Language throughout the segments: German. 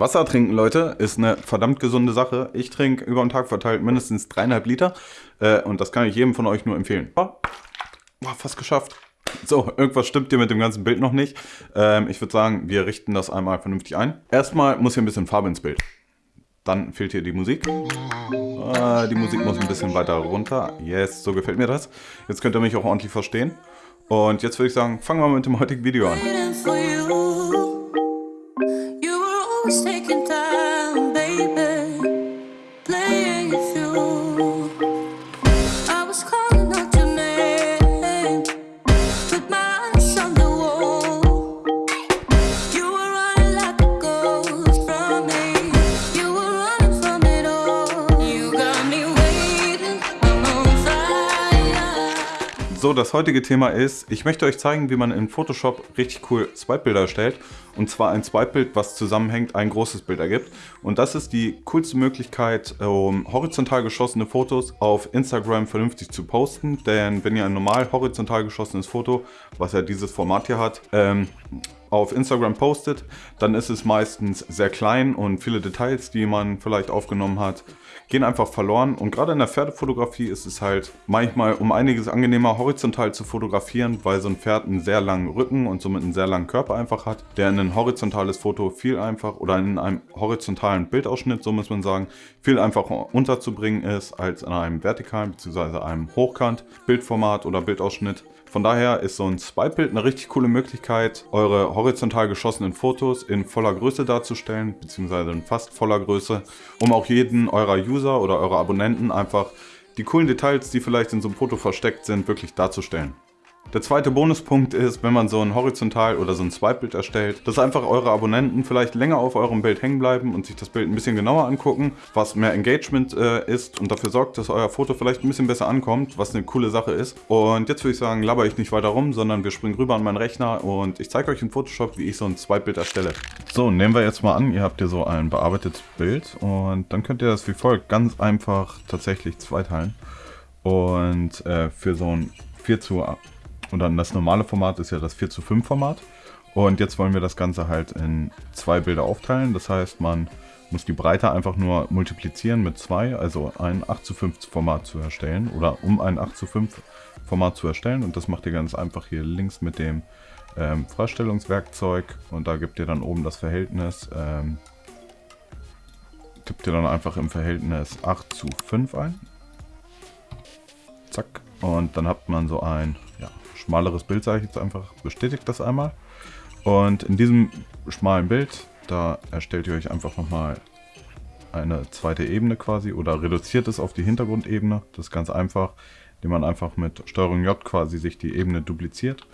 Wasser trinken, Leute, ist eine verdammt gesunde Sache. Ich trinke über den Tag verteilt mindestens dreieinhalb Liter. Äh, und das kann ich jedem von euch nur empfehlen. Oh, fast geschafft. So, irgendwas stimmt hier mit dem ganzen Bild noch nicht. Ähm, ich würde sagen, wir richten das einmal vernünftig ein. Erstmal muss hier ein bisschen Farbe ins Bild. Dann fehlt hier die Musik. Ah, die Musik muss ein bisschen weiter runter. Yes, so gefällt mir das. Jetzt könnt ihr mich auch ordentlich verstehen. Und jetzt würde ich sagen, fangen wir mit dem heutigen Video an. So, das heutige Thema ist, ich möchte euch zeigen, wie man in Photoshop richtig cool Swipe-Bilder erstellt. Und zwar ein Swipe-Bild, was zusammenhängt, ein großes Bild ergibt. Und das ist die coolste Möglichkeit, um horizontal geschossene Fotos auf Instagram vernünftig zu posten. Denn wenn ihr ein normal horizontal geschossenes Foto, was ja dieses Format hier hat, ähm, auf Instagram postet, dann ist es meistens sehr klein und viele Details, die man vielleicht aufgenommen hat, gehen einfach verloren. Und gerade in der Pferdefotografie ist es halt manchmal um einiges angenehmer horizontal zu fotografieren, weil so ein Pferd einen sehr langen Rücken und somit einen sehr langen Körper einfach hat, der in ein horizontales Foto viel einfach oder in einem horizontalen Bildausschnitt, so muss man sagen, viel einfacher unterzubringen ist als in einem vertikalen bzw. einem Hochkant Bildformat oder Bildausschnitt. Von daher ist so ein Swipe-Bild eine richtig coole Möglichkeit, eure horizontal geschossenen Fotos in voller Größe darzustellen, beziehungsweise in fast voller Größe, um auch jeden eurer User oder eurer Abonnenten einfach die coolen Details, die vielleicht in so einem Foto versteckt sind, wirklich darzustellen. Der zweite Bonuspunkt ist, wenn man so ein Horizontal- oder so ein Swipe-Bild erstellt, dass einfach eure Abonnenten vielleicht länger auf eurem Bild hängen bleiben und sich das Bild ein bisschen genauer angucken, was mehr Engagement äh, ist und dafür sorgt, dass euer Foto vielleicht ein bisschen besser ankommt, was eine coole Sache ist. Und jetzt würde ich sagen, laber ich nicht weiter rum, sondern wir springen rüber an meinen Rechner und ich zeige euch in Photoshop, wie ich so ein Swipe-Bild erstelle. So, nehmen wir jetzt mal an, ihr habt hier so ein bearbeitetes Bild und dann könnt ihr das wie folgt ganz einfach tatsächlich zweiteilen. Und äh, für so ein 4 zu und dann das normale Format ist ja das 4 zu 5 Format. Und jetzt wollen wir das Ganze halt in zwei Bilder aufteilen. Das heißt, man muss die Breite einfach nur multiplizieren mit 2, also ein 8 zu 5 Format zu erstellen. Oder um ein 8 zu 5 Format zu erstellen. Und das macht ihr ganz einfach hier links mit dem ähm, Freistellungswerkzeug. Und da gibt ihr dann oben das Verhältnis, ähm, tippt ihr dann einfach im Verhältnis 8 zu 5 ein. Zack. Und dann habt man so ein schmaleres Bild, sage ich jetzt einfach, bestätigt das einmal. Und in diesem schmalen Bild, da erstellt ihr euch einfach nochmal eine zweite Ebene quasi oder reduziert es auf die Hintergrundebene. Das ist ganz einfach, indem man einfach mit STRG J quasi sich die Ebene dupliziert.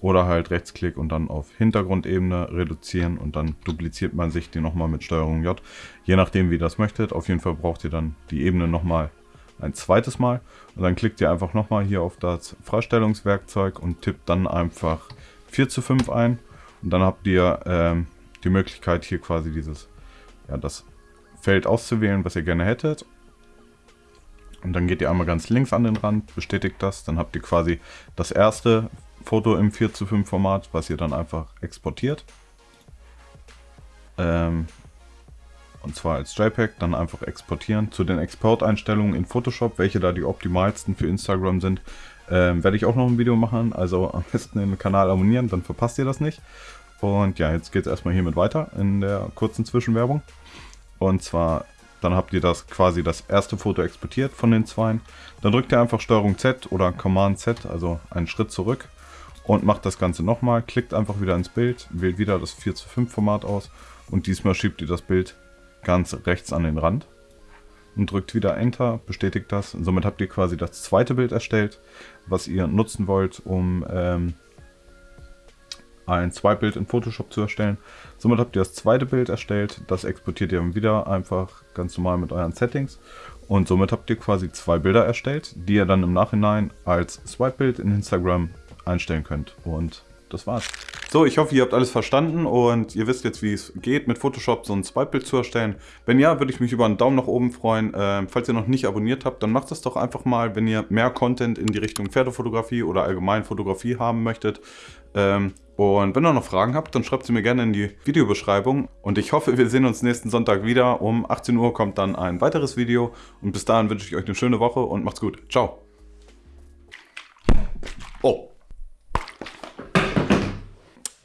Oder halt Rechtsklick und dann auf Hintergrundebene reduzieren und dann dupliziert man sich die nochmal mit STRG J. Je nachdem wie ihr das möchtet. Auf jeden Fall braucht ihr dann die Ebene nochmal ein zweites Mal. Und dann klickt ihr einfach nochmal hier auf das Freistellungswerkzeug und tippt dann einfach 4 zu 5 ein. Und dann habt ihr ähm, die Möglichkeit hier quasi dieses, ja, das Feld auszuwählen, was ihr gerne hättet. Und dann geht ihr einmal ganz links an den Rand, bestätigt das. Dann habt ihr quasi das erste Foto im 4 zu 5 Format, was ihr dann einfach exportiert. Ähm, und zwar als JPEG, dann einfach exportieren. Zu den Exporteinstellungen in Photoshop, welche da die optimalsten für Instagram sind, ähm, werde ich auch noch ein Video machen. Also am besten den Kanal abonnieren, dann verpasst ihr das nicht. Und ja, jetzt geht es erstmal hiermit weiter in der kurzen Zwischenwerbung. Und zwar, dann habt ihr das quasi das erste Foto exportiert von den zweien. Dann drückt ihr einfach STRG Z oder Command Z, also einen Schritt zurück und macht das Ganze nochmal. Klickt einfach wieder ins Bild, wählt wieder das 4 zu 5 Format aus und diesmal schiebt ihr das Bild ganz rechts an den Rand und drückt wieder Enter, bestätigt das. Und somit habt ihr quasi das zweite Bild erstellt, was ihr nutzen wollt, um ähm, ein Zweitbild in Photoshop zu erstellen. Somit habt ihr das zweite Bild erstellt, das exportiert ihr dann wieder einfach ganz normal mit euren Settings. Und somit habt ihr quasi zwei Bilder erstellt, die ihr dann im Nachhinein als Swipe-Bild in Instagram einstellen könnt. Und das war's. So, ich hoffe, ihr habt alles verstanden und ihr wisst jetzt, wie es geht, mit Photoshop so ein Swipe-Bild zu erstellen. Wenn ja, würde ich mich über einen Daumen nach oben freuen. Ähm, falls ihr noch nicht abonniert habt, dann macht es doch einfach mal, wenn ihr mehr Content in die Richtung Pferdefotografie oder allgemein Fotografie haben möchtet. Ähm, und wenn ihr noch Fragen habt, dann schreibt sie mir gerne in die Videobeschreibung. Und ich hoffe, wir sehen uns nächsten Sonntag wieder. Um 18 Uhr kommt dann ein weiteres Video. Und bis dahin wünsche ich euch eine schöne Woche und macht's gut. Ciao. Oh.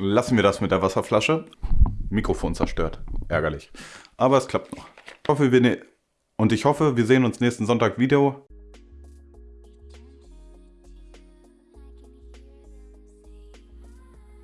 Lassen wir das mit der Wasserflasche. Mikrofon zerstört. Ärgerlich. Aber es klappt noch. Ich hoffe, wir ne und ich hoffe, wir sehen uns nächsten Sonntag wieder.